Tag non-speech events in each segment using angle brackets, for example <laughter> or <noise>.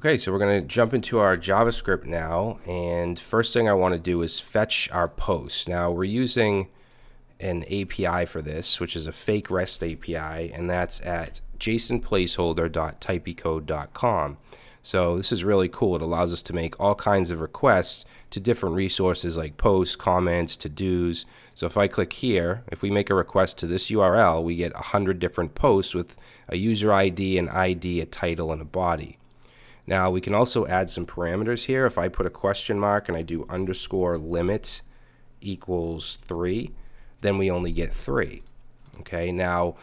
Okay, so we're going to jump into our JavaScript now, and first thing I want to do is fetch our post. Now we're using an API for this, which is a fake REST API, and that's at jsonplaceholder.typicode.com. So this is really cool. It allows us to make all kinds of requests to different resources like posts, comments, to-dos. So if I click here, if we make a request to this URL, we get 100 different posts with a user ID, an ID, a title, and a body. Now we can also add some parameters here. If I put a question mark and I do underscore limit equals 3, then we only get 3. Okay, now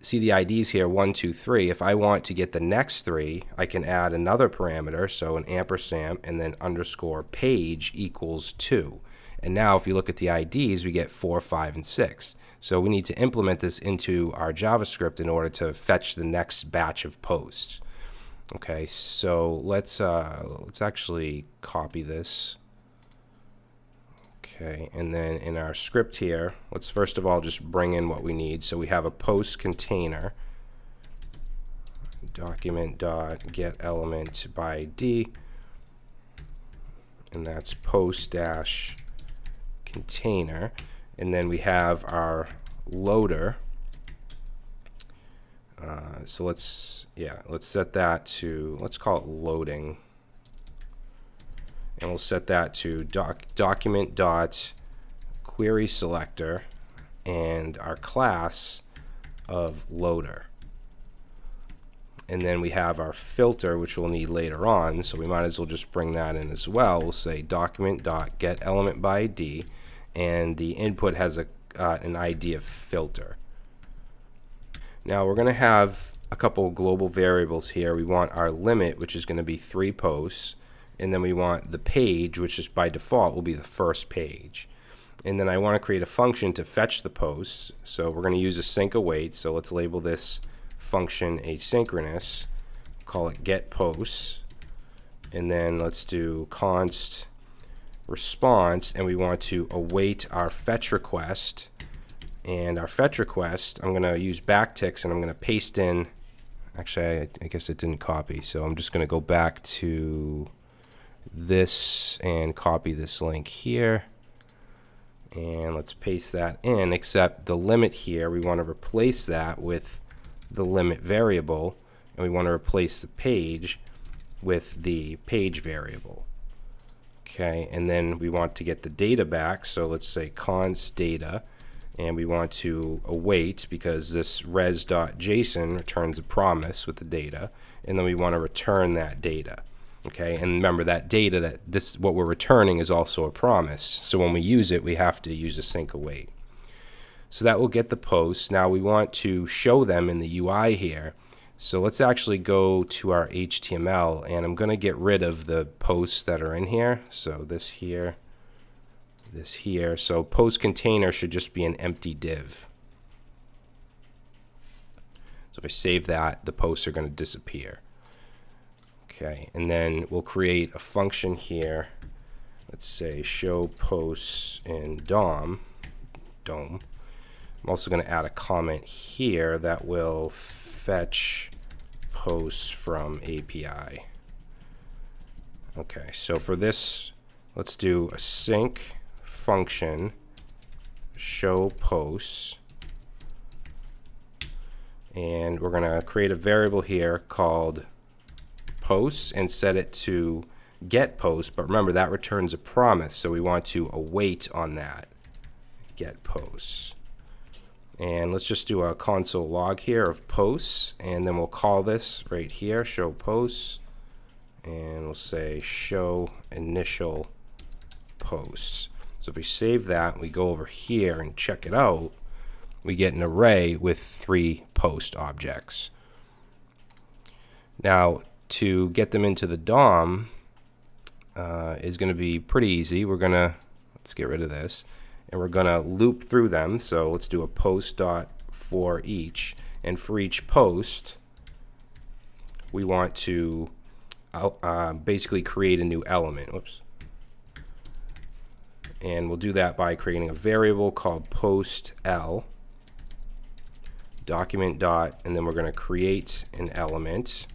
see the IDs here, 1, 2, 3. If I want to get the next 3, I can add another parameter, so an ampersand, and then underscore page equals 2. And now if you look at the IDs, we get 4, 5, and 6. So we need to implement this into our JavaScript in order to fetch the next batch of posts. Okay, so let's uh, let's actually copy this. Okay, and then in our script here, let's first of all just bring in what we need. So we have a post container document dot get element by ID, and that's post dash container, and then we have our loader uh, so let's, yeah, let's set that to, let's call it loading. And we'll set that to doc, document dot query selector and our class of loader. And then we have our filter, which we'll need later on. So we might as well just bring that in as well. We'll say document dot get element by ID, and the input has a uh, an ID of filter. Now we're going to have a couple global variables here. We want our limit, which is going to be three posts, and then we want the page, which is by default will be the first page. And then I want to create a function to fetch the posts. So we're going to use async await. So let's label this function asynchronous. Call it get posts. And then let's do const response, and we want to await our fetch request and our fetch request, I'm going to use backticks and I'm going to paste in, actually I, I guess it didn't copy, so I'm just going to go back to this and copy this link here. And let's paste that in, except the limit here, we want to replace that with the limit variable, and we want to replace the page with the page variable. Okay, and then we want to get the data back, so let's say const data, and we want to await because this res.json returns a promise with the data and then we want to return that data okay? And remember that data that this what we're returning is also a promise. So when we use it we have to use a async await. So that will get the posts now we want to show them in the UI here. So let's actually go to our HTML and I'm going to get rid of the posts that are in here. So this here this here. So post container should just be an empty div. So if I save that, the posts are going to disappear. Okay, and then we'll create a function here. Let's say show posts in DOM. DOM. I'm also going to add a comment here that will fetch posts from API. Okay, so for this, let's do async function show posts and we're going to create a variable here called posts and set it to get post but remember that returns a promise so we want to await on that. Get posts. And let's just do a console log here of posts and then we'll call this right here show posts and we'll say show initial posts so if we save that, we go over here and check it out, we get an array with three post objects. Now, to get them into the DOM uh, is going to be pretty easy. We're going to, let's get rid of this, and we're going to loop through them. So let's do a post dot for each. And for each post, we want to uh, basically create a new element. Whoops and we'll do that by creating a variable called post L document dot and then we're going to create an element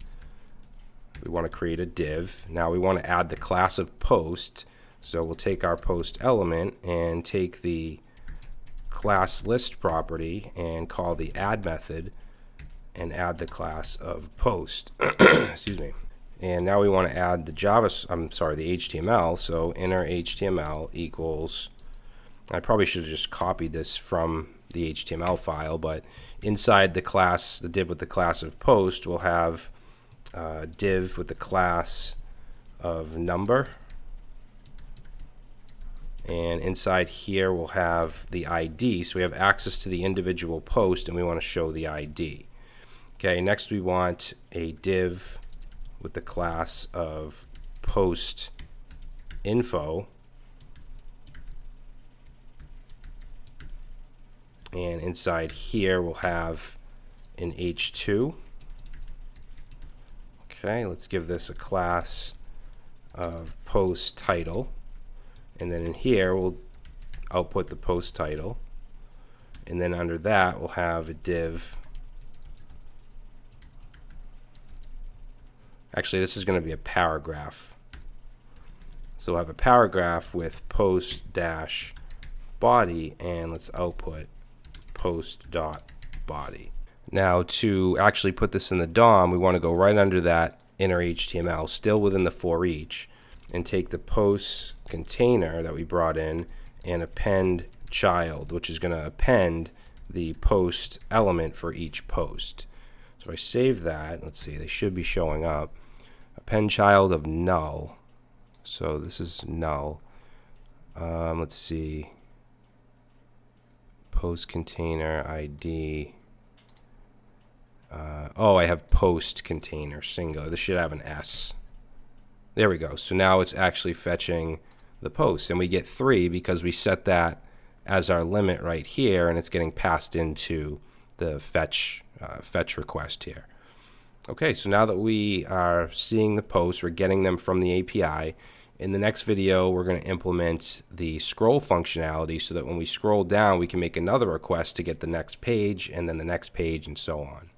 we want to create a div. Now we want to add the class of post. So we'll take our post element and take the class list property and call the add method and add the class of post. <coughs> Excuse me. And now we want to add the Java, I'm sorry, the HTML. So inner HTML equals, I probably should have just copied this from the HTML file, but inside the class, the div with the class of post, we'll have uh, div with the class of number. And inside here, we'll have the ID. So we have access to the individual post, and we want to show the ID. Okay, next we want a div with the class of post info. And inside here, we'll have an h2. Okay, let's give this a class of post title. And then in here, we'll output the post title. And then under that, we'll have a div Actually, this is going to be a paragraph. So we'll have a paragraph with post dash body, and let's output post dot body. Now to actually put this in the DOM, we want to go right under that inner HTML, still within the for each, and take the post container that we brought in and append child, which is going to append the post element for each post. So I save that. Let's see, they should be showing up append child of null. So this is null. Um, let's see. Post container ID. Uh, oh, I have post container single. This should have an S. There we go. So now it's actually fetching the post. And we get 3 because we set that as our limit right here, and it's getting passed into the fetch, uh, fetch request here. Okay, so now that we are seeing the posts, we're getting them from the API. In the next video, we're going to implement the scroll functionality so that when we scroll down, we can make another request to get the next page and then the next page and so on.